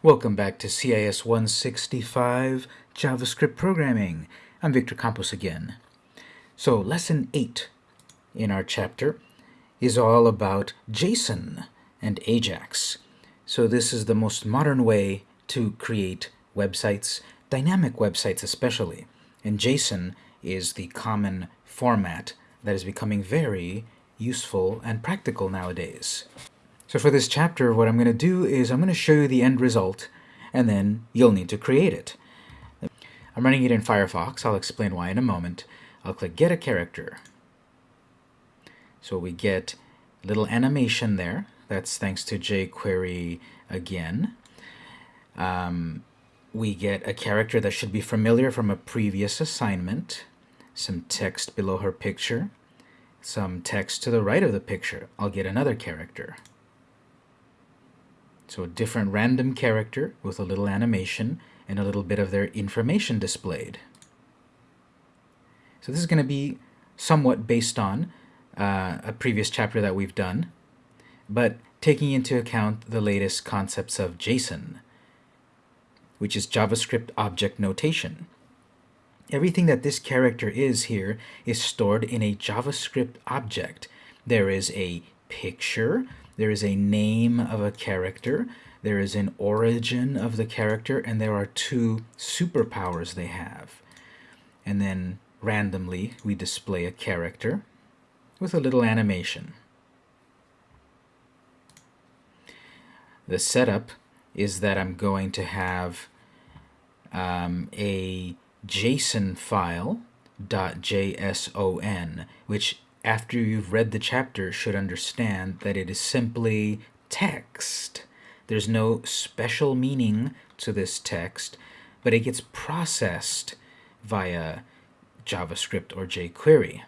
Welcome back to CIS 165 JavaScript Programming. I'm Victor Campos again. So lesson 8 in our chapter is all about JSON and AJAX. So this is the most modern way to create websites, dynamic websites especially. And JSON is the common format that is becoming very useful and practical nowadays. So for this chapter, what I'm going to do is I'm going to show you the end result, and then you'll need to create it. I'm running it in Firefox. I'll explain why in a moment. I'll click Get a Character. So we get a little animation there. That's thanks to jQuery again. Um, we get a character that should be familiar from a previous assignment, some text below her picture, some text to the right of the picture. I'll get another character. So a different random character with a little animation and a little bit of their information displayed. So this is going to be somewhat based on uh, a previous chapter that we've done, but taking into account the latest concepts of JSON, which is JavaScript Object Notation. Everything that this character is here is stored in a JavaScript object. There is a picture, there is a name of a character, there is an origin of the character, and there are two superpowers they have. And then randomly we display a character with a little animation. The setup is that I'm going to have um, a JSON file .json, which after you've read the chapter, should understand that it is simply text. There's no special meaning to this text, but it gets processed via JavaScript or jQuery.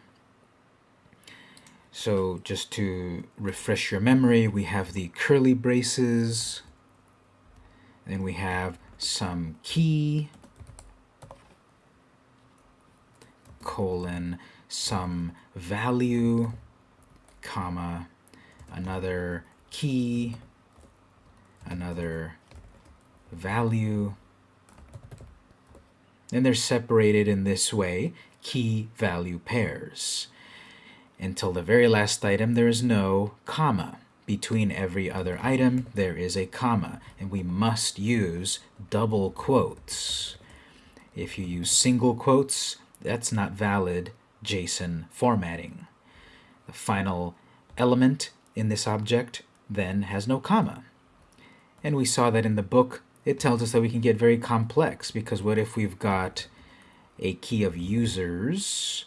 So just to refresh your memory, we have the curly braces, then we have some key, colon, some value, comma, another key, another value. And they're separated in this way, key-value pairs. Until the very last item, there is no comma. Between every other item, there is a comma, and we must use double quotes. If you use single quotes, that's not valid JSON formatting. The final element in this object then has no comma. And we saw that in the book, it tells us that we can get very complex because what if we've got a key of users,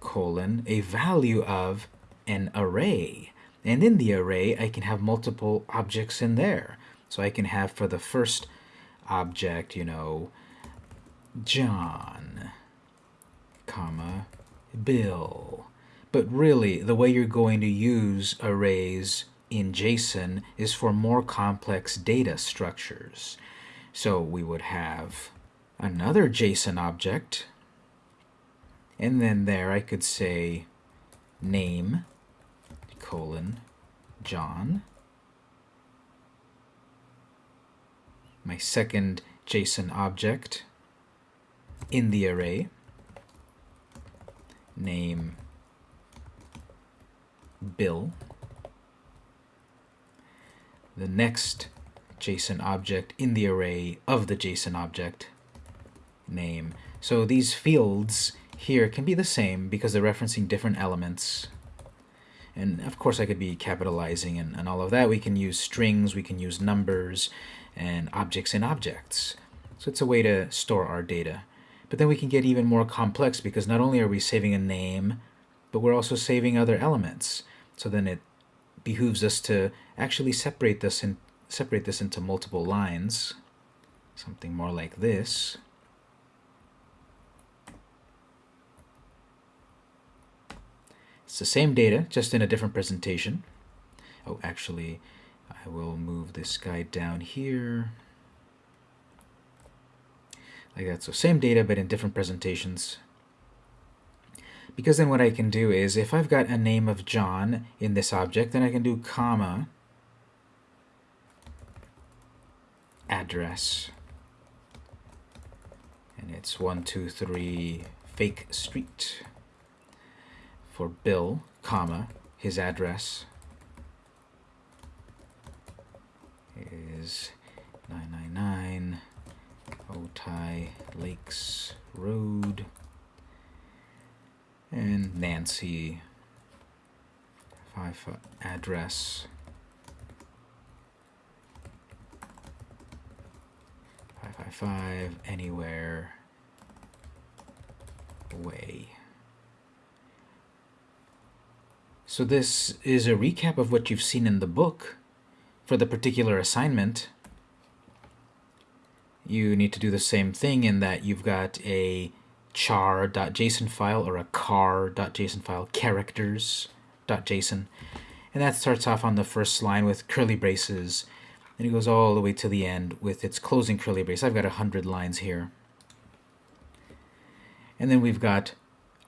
colon, a value of an array. And in the array, I can have multiple objects in there. So I can have for the first object, you know, John, comma, bill. But really, the way you're going to use arrays in JSON is for more complex data structures. So we would have another JSON object, and then there I could say name colon John. My second JSON object in the array name bill. The next JSON object in the array of the JSON object name. So these fields here can be the same because they're referencing different elements. And of course I could be capitalizing and, and all of that. We can use strings, we can use numbers, and objects in objects. So it's a way to store our data. But then we can get even more complex because not only are we saving a name, but we're also saving other elements. So then it behooves us to actually separate this and separate this into multiple lines. Something more like this. It's the same data, just in a different presentation. Oh, actually, I will move this guy down here like that. So same data, but in different presentations. Because then what I can do is, if I've got a name of John in this object, then I can do comma, address. And it's 123 Fake Street. For Bill, comma, his address is 999 Otay Lakes Road. And Nancy, five address 555 anywhere way. So this is a recap of what you've seen in the book. For the particular assignment, you need to do the same thing in that you've got a char.json file or a char.json file, characters.json. And that starts off on the first line with curly braces and it goes all the way to the end with its closing curly brace. I've got 100 lines here. And then we've got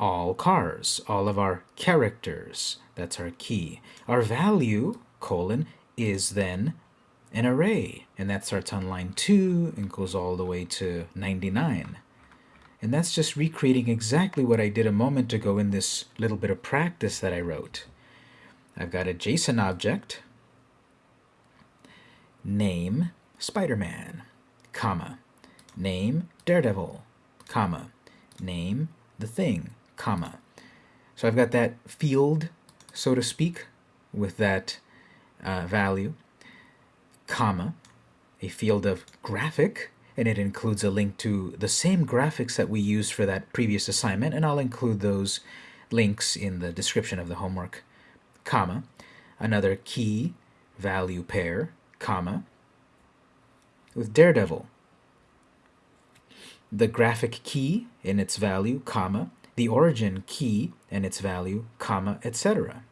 all cars, all of our characters. That's our key. Our value, colon, is then an array. And that starts on line 2 and goes all the way to 99. And that's just recreating exactly what I did a moment ago in this little bit of practice that I wrote. I've got a JSON object name Spider-Man, comma, name Daredevil, comma, name the thing, comma. So I've got that field, so to speak, with that uh, value, comma, a field of graphic, and it includes a link to the same graphics that we used for that previous assignment, and I'll include those links in the description of the homework, comma, another key value pair, comma, with Daredevil. The graphic key and its value, comma, the origin key and its value, comma, etc.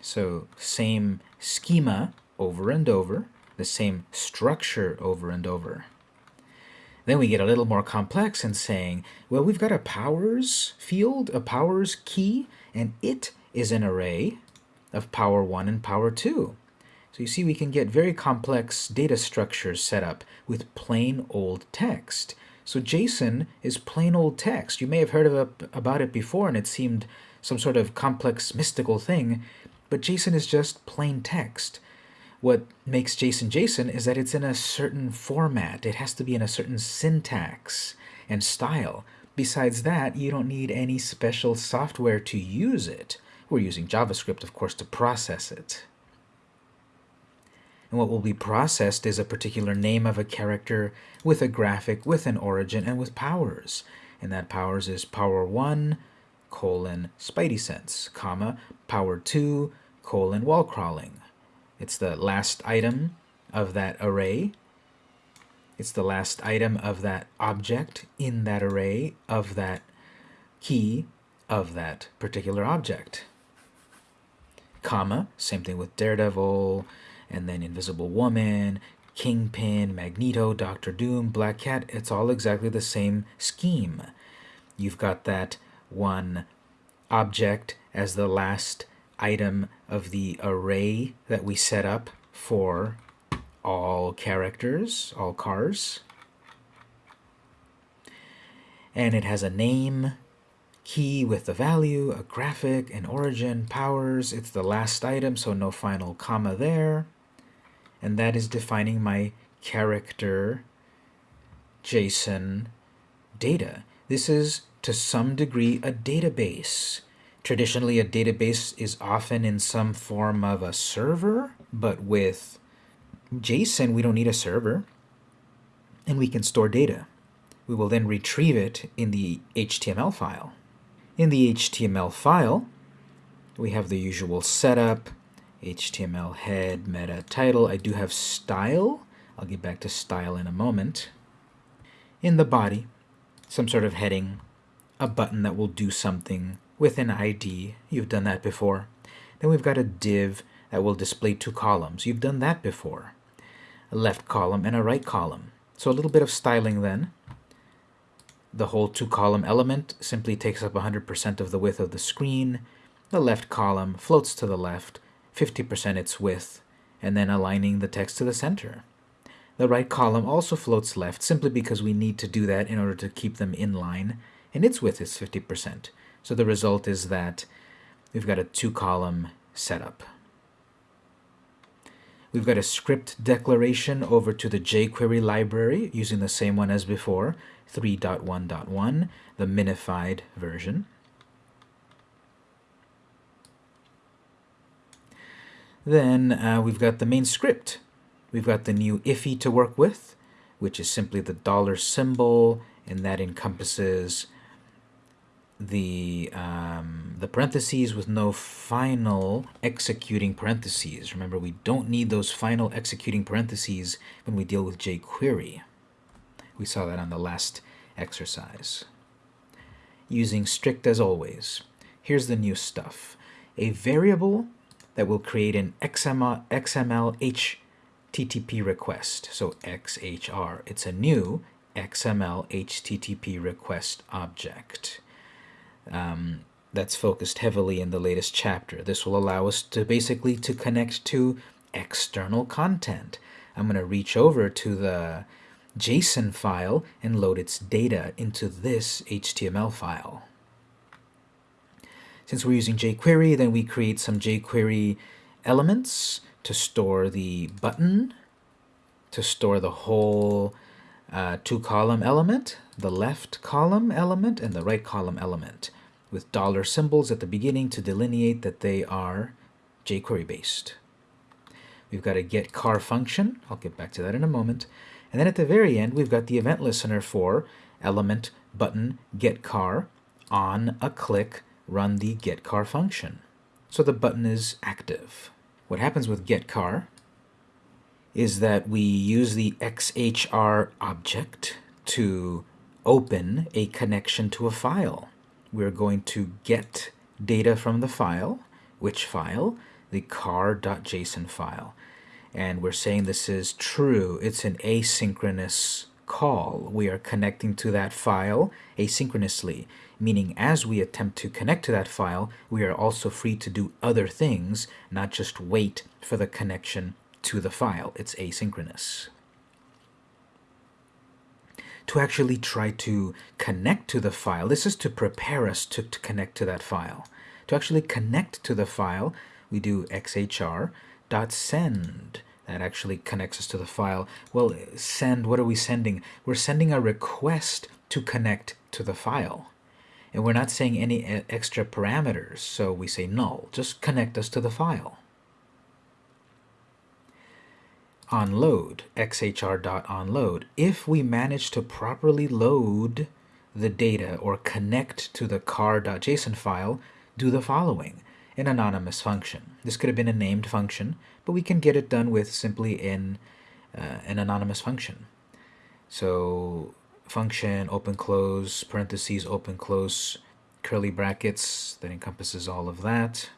So same schema over and over, the same structure over and over. Then we get a little more complex in saying, well, we've got a powers field, a powers key, and it is an array of power 1 and power 2. So you see we can get very complex data structures set up with plain old text. So JSON is plain old text. You may have heard of about it before and it seemed some sort of complex mystical thing, but JSON is just plain text. What makes JSON JSON is that it's in a certain format. It has to be in a certain syntax and style. Besides that, you don't need any special software to use it. We're using JavaScript, of course, to process it. And what will be processed is a particular name of a character with a graphic, with an origin, and with powers. And that powers is power 1, colon, spidey sense, comma, power 2, colon, wall crawling. It's the last item of that array. It's the last item of that object in that array of that key of that particular object. Comma, same thing with Daredevil, and then Invisible Woman, Kingpin, Magneto, Doctor Doom, Black Cat, it's all exactly the same scheme. You've got that one object as the last item of the array that we set up for all characters, all cars. And it has a name, key with the value, a graphic, an origin, powers. It's the last item, so no final comma there and that is defining my character JSON data. This is to some degree a database. Traditionally, a database is often in some form of a server, but with JSON, we don't need a server, and we can store data. We will then retrieve it in the HTML file. In the HTML file, we have the usual setup, HTML head, meta, title. I do have style. I'll get back to style in a moment. In the body, some sort of heading, a button that will do something with an ID. You've done that before. Then we've got a div that will display two columns. You've done that before. A left column and a right column. So a little bit of styling then. The whole two-column element simply takes up 100% of the width of the screen. The left column floats to the left 50% its width, and then aligning the text to the center. The right column also floats left simply because we need to do that in order to keep them in line, and its width is 50%. So the result is that we've got a two-column setup. We've got a script declaration over to the jQuery library using the same one as before, 3.1.1, the minified version. Then uh, we've got the main script. We've got the new IIFE to work with, which is simply the dollar symbol, and that encompasses the, um, the parentheses with no final executing parentheses. Remember, we don't need those final executing parentheses when we deal with jQuery. We saw that on the last exercise. Using strict as always. Here's the new stuff. A variable that will create an XML, XML HTTP request. So XHR. It's a new XML HTTP request object. Um, that's focused heavily in the latest chapter. This will allow us to basically to connect to external content. I'm going to reach over to the JSON file and load its data into this HTML file. Since we're using jQuery, then we create some jQuery elements to store the button, to store the whole uh, two-column element, the left column element, and the right column element, with dollar symbols at the beginning to delineate that they are jQuery based. We've got a get car function. I'll get back to that in a moment. And then at the very end, we've got the event listener for element button get car on a click run the get car function. So the button is active. What happens with get car is that we use the XHR object to open a connection to a file. We're going to get data from the file. Which file? The car.json file and we're saying this is true. It's an asynchronous call. We are connecting to that file asynchronously, meaning as we attempt to connect to that file, we are also free to do other things, not just wait for the connection to the file. It's asynchronous. To actually try to connect to the file, this is to prepare us to, to connect to that file. To actually connect to the file, we do xhr dot send that actually connects us to the file. Well, send, what are we sending? We're sending a request to connect to the file. And we're not saying any eh, extra parameters, so we say null. Just connect us to the file. Onload, xhr.onload. If we manage to properly load the data or connect to the car.json file, do the following an anonymous function. This could have been a named function, but we can get it done with simply in uh, an anonymous function. So function, open close, parentheses, open close, curly brackets, that encompasses all of that.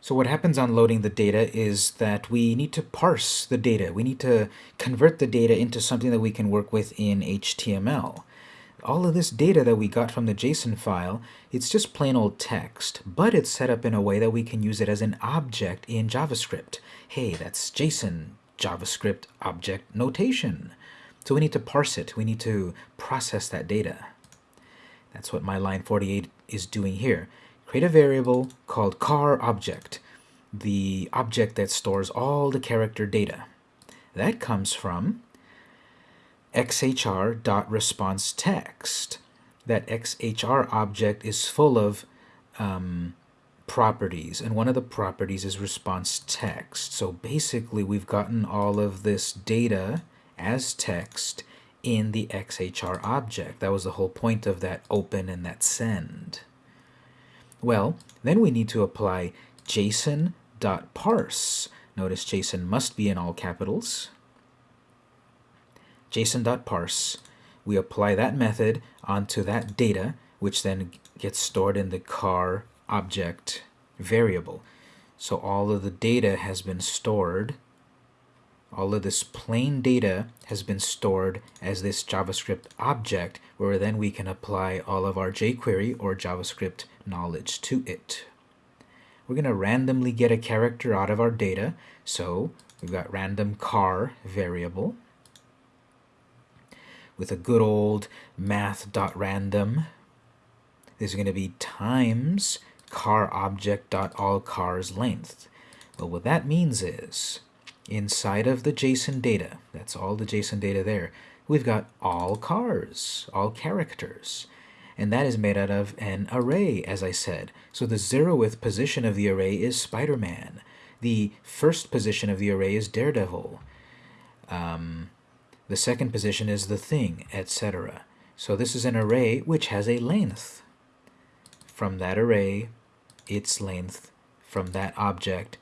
So what happens on loading the data is that we need to parse the data. We need to convert the data into something that we can work with in HTML all of this data that we got from the JSON file, it's just plain old text, but it's set up in a way that we can use it as an object in JavaScript. Hey, that's JSON, JavaScript object notation. So we need to parse it. We need to process that data. That's what my line 48 is doing here. Create a variable called car object, the object that stores all the character data. That comes from xhr.response_text. That xhr object is full of um, properties, and one of the properties is response text. So basically, we've gotten all of this data as text in the xhr object. That was the whole point of that open and that send. Well, then we need to apply json.parse. Notice JSON must be in all capitals json.parse. We apply that method onto that data, which then gets stored in the car object variable. So all of the data has been stored, all of this plain data has been stored as this JavaScript object, where then we can apply all of our jQuery or JavaScript knowledge to it. We're going to randomly get a character out of our data, so We've got random car variable with a good old math.random. This is going to be times car object dot all cars length. Well, what that means is inside of the JSON data, that's all the JSON data there, we've got all cars, all characters. And that is made out of an array, as I said. So the zeroth position of the array is Spider-Man. The first position of the array is Daredevil. Um, the second position is the thing, etc. So this is an array which has a length. From that array, its length from that object,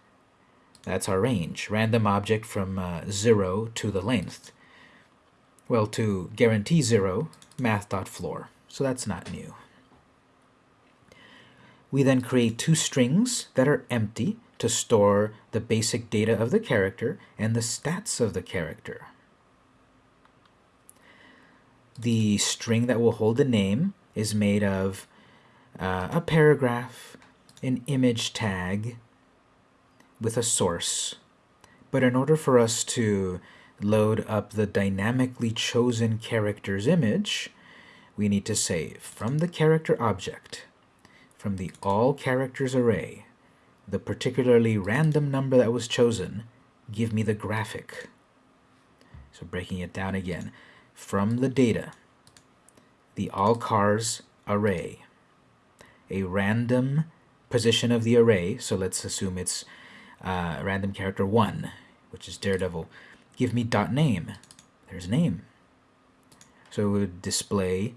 that's our range. Random object from uh, 0 to the length. Well, to guarantee 0, math.floor. So that's not new. We then create two strings that are empty to store the basic data of the character and the stats of the character. The string that will hold the name is made of uh, a paragraph, an image tag with a source. But in order for us to load up the dynamically chosen character's image, we need to say from the character object, from the all characters array, the particularly random number that was chosen, give me the graphic. So breaking it down again, from the data, the all cars array, a random position of the array, so let's assume it's uh, random character 1, which is Daredevil, give me dot name. There's a name. So it would display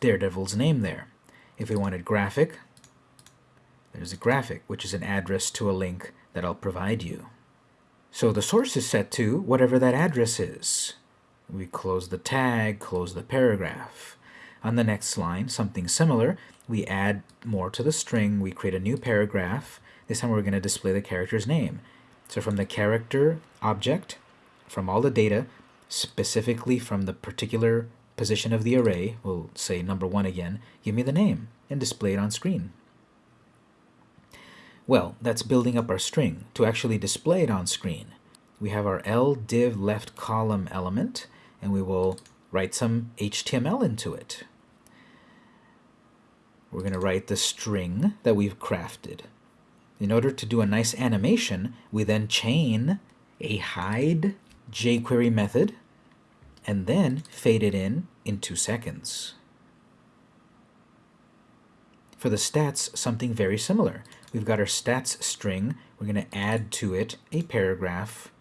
Daredevil's name there. If we wanted graphic, there's a graphic, which is an address to a link that I'll provide you. So the source is set to whatever that address is. We close the tag, close the paragraph. On the next line, something similar, we add more to the string, we create a new paragraph. This time we're going to display the character's name. So from the character object, from all the data, specifically from the particular position of the array, we'll say number one again, give me the name and display it on screen. Well, that's building up our string. To actually display it on screen, we have our L div left column element, and we will write some HTML into it. We're going to write the string that we've crafted. In order to do a nice animation, we then chain a hide jQuery method and then fade it in in two seconds. For the stats, something very similar. We've got our stats string. We're going to add to it a paragraph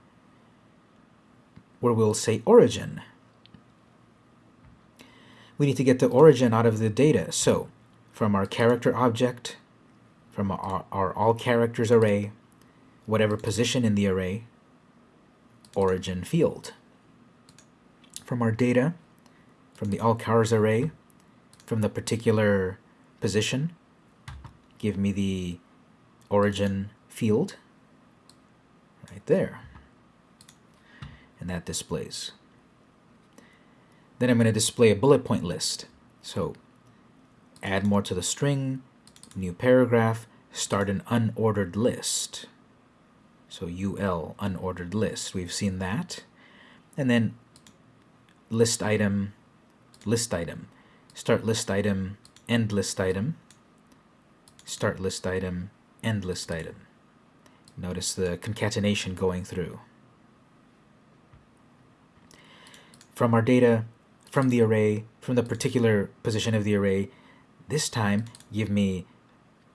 where we'll say origin. We need to get the origin out of the data. So from our character object, from our, our all characters array, whatever position in the array, origin field. From our data, from the all cars array, from the particular position, give me the origin field right there. And that displays. Then I'm going to display a bullet point list. So add more to the string, new paragraph, start an unordered list. So UL, unordered list. We've seen that. And then list item, list item. Start list item, end list item. Start list item, end list item. Notice the concatenation going through. From our data, from the array, from the particular position of the array, this time give me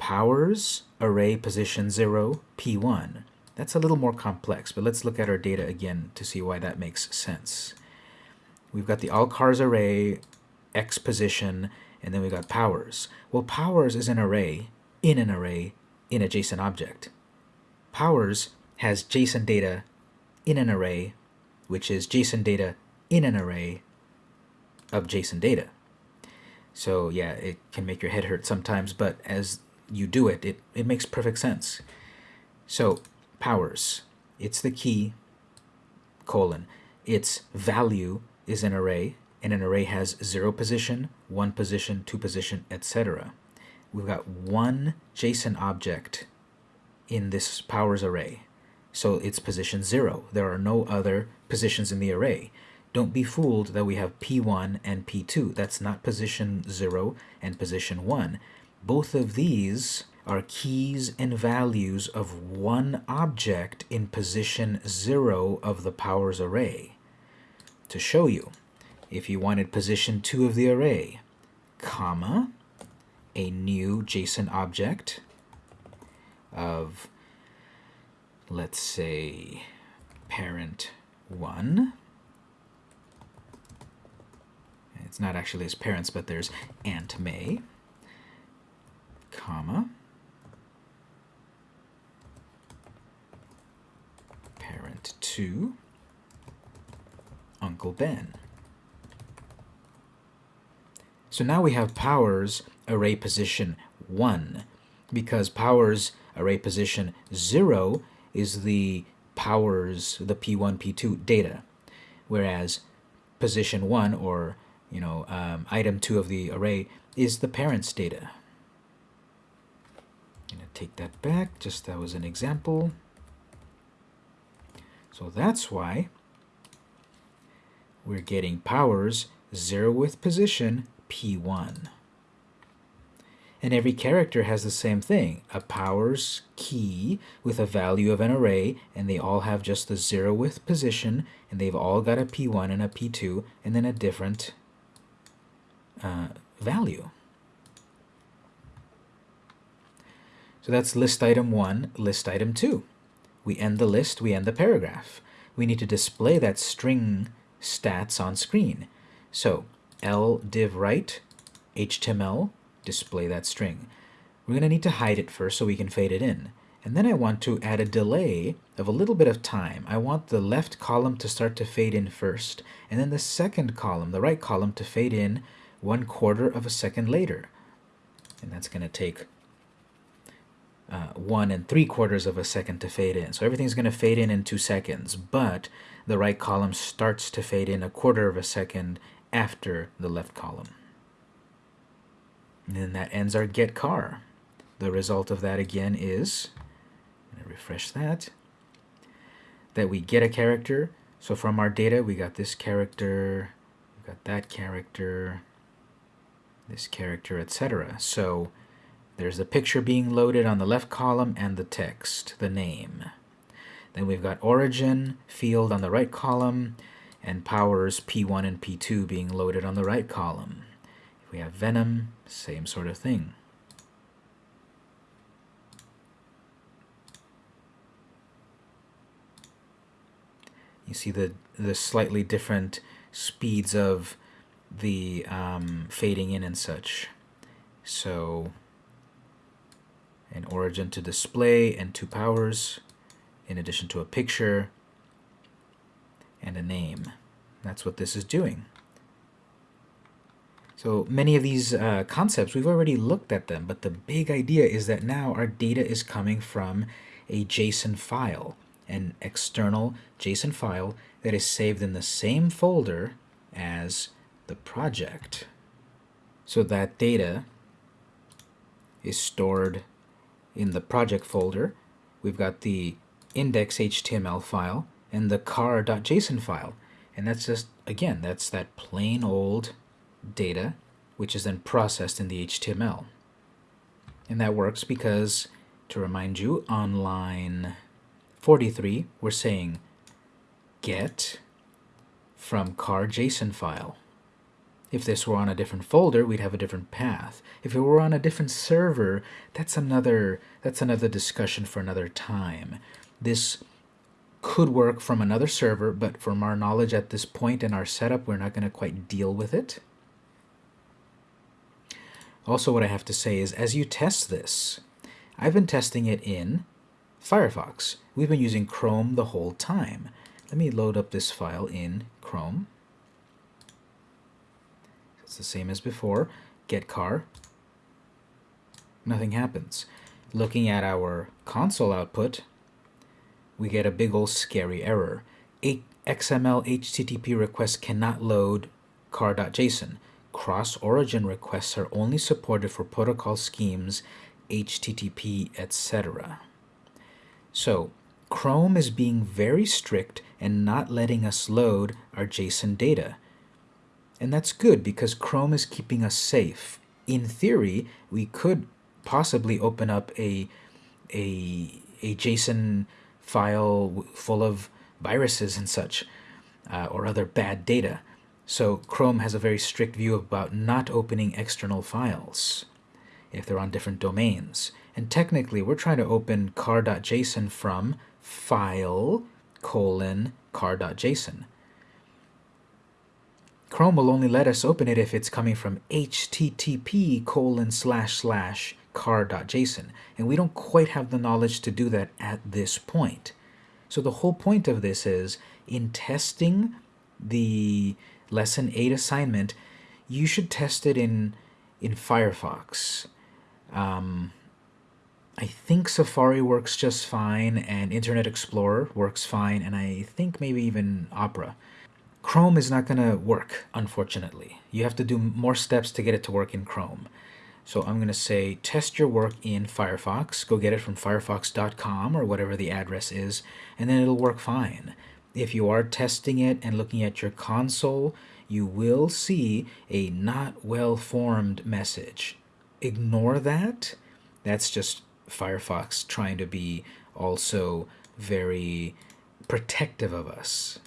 powers array position 0 p1. That's a little more complex, but let's look at our data again to see why that makes sense. We've got the all cars array, x position, and then we've got powers. Well, powers is an array in an array in a JSON object. Powers has JSON data in an array, which is JSON data in an array of JSON data. So yeah, it can make your head hurt sometimes, but as you do it, it, it makes perfect sense. So powers, it's the key, colon. Its value is an array, and an array has zero position, one position, two position, etc. We've got one JSON object in this powers array. so it's position 0. There are no other positions in the array. Don't be fooled that we have P1 and P2. That's not position 0 and position 1. Both of these are keys and values of one object in position 0 of the powers array. To show you, if you wanted position 2 of the array, comma, a new JSON object of, let's say, parent 1, it's not actually as parents, but there's Aunt May, comma, parent 2, Uncle Ben. So now we have powers array position 1, because powers array position 0 is the powers, the P1, P2 data, whereas position 1, or you know, um, item 2 of the array is the parent's data. Going to take that back, just that was an example. So that's why we're getting powers 0 with position P1. And every character has the same thing, a powers key with a value of an array, and they all have just the 0 with position, and they've all got a P1 and a P2, and then a different uh, value. So that's list item 1, list item 2. We end the list, we end the paragraph. We need to display that string stats on screen. So L div write HTML, display that string. We're going to need to hide it first so we can fade it in. And then I want to add a delay of a little bit of time. I want the left column to start to fade in first, and then the second column, the right column, to fade in one quarter of a second later. And that's going to take uh, one and three quarters of a second to fade in. So everything's going to fade in in two seconds, but the right column starts to fade in a quarter of a second after the left column. And then that ends our get car. The result of that again is, refresh that, that we get a character. So from our data, we got this character, we got that character, this character, etc. So there's the picture being loaded on the left column and the text, the name. Then we've got origin field on the right column and powers P1 and P2 being loaded on the right column. We have Venom, same sort of thing. You see the, the slightly different speeds of the um, fading in and such. So an origin to display and two powers in addition to a picture and a name. That's what this is doing. So many of these uh, concepts, we've already looked at them, but the big idea is that now our data is coming from a JSON file, an external JSON file that is saved in the same folder as the project. So that data is stored in the project folder. We've got the index.html file and the car.json file. And that's just, again, that's that plain old data, which is then processed in the HTML. And that works because, to remind you, on line 43, we're saying get from car.json file. If this were on a different folder, we'd have a different path. If it were on a different server, that's another, that's another discussion for another time. This could work from another server, but from our knowledge at this point in our setup, we're not going to quite deal with it. Also, what I have to say is, as you test this, I've been testing it in Firefox. We've been using Chrome the whole time. Let me load up this file in Chrome. It's the same as before. Get car. Nothing happens. Looking at our console output, we get a big old scary error. XML HTTP requests cannot load car.json. Cross-origin requests are only supported for protocol schemes, HTTP, etc. So Chrome is being very strict and not letting us load our JSON data. And that's good because Chrome is keeping us safe. In theory, we could possibly open up a, a, a JSON file full of viruses and such, uh, or other bad data. So Chrome has a very strict view about not opening external files if they're on different domains. And technically, we're trying to open car.json from file colon car.json. Chrome will only let us open it if it's coming from http colon slash slash car.json. And we don't quite have the knowledge to do that at this point. So the whole point of this is in testing the lesson 8 assignment, you should test it in, in Firefox. Um, I think Safari works just fine, and Internet Explorer works fine, and I think maybe even Opera. Chrome is not going to work, unfortunately. You have to do more steps to get it to work in Chrome. So I'm going to say test your work in Firefox. Go get it from firefox.com or whatever the address is, and then it'll work fine. If you are testing it and looking at your console, you will see a not well formed message. Ignore that. That's just Firefox trying to be also very protective of us.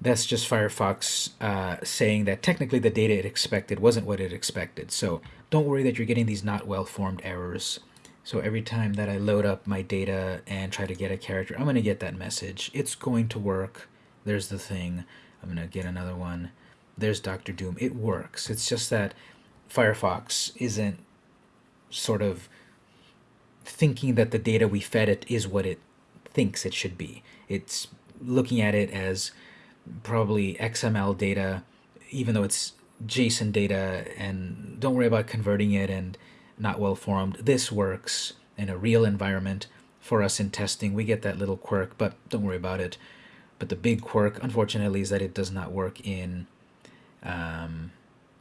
That's just Firefox uh, saying that technically the data it expected wasn't what it expected. So don't worry that you're getting these not well-formed errors. So every time that I load up my data and try to get a character, I'm going to get that message. It's going to work. There's the thing. I'm going to get another one. There's Dr. Doom. It works. It's just that Firefox isn't sort of thinking that the data we fed it is what it thinks it should be. It's looking at it as probably XML data, even though it's JSON data, and don't worry about converting it and not well formed. This works in a real environment for us in testing. We get that little quirk, but don't worry about it. But the big quirk, unfortunately, is that it does not work in um,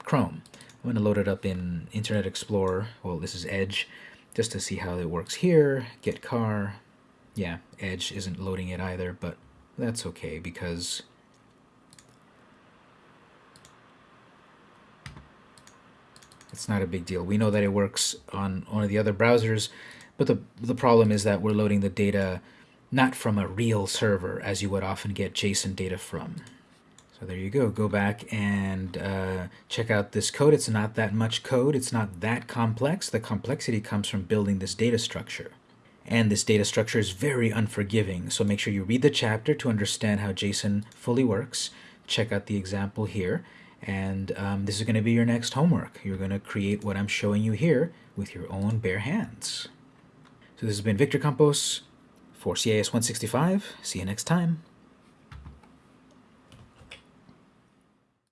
Chrome. I'm going to load it up in Internet Explorer. Well, this is Edge, just to see how it works here. Get car. Yeah, Edge isn't loading it either, but that's okay because It's not a big deal. We know that it works on one of the other browsers, but the, the problem is that we're loading the data not from a real server, as you would often get JSON data from. So there you go. Go back and uh, check out this code. It's not that much code. It's not that complex. The complexity comes from building this data structure. And this data structure is very unforgiving. So make sure you read the chapter to understand how JSON fully works. Check out the example here. And um, this is going to be your next homework. You're going to create what I'm showing you here with your own bare hands. So this has been Victor Campos for CIS 165. See you next time.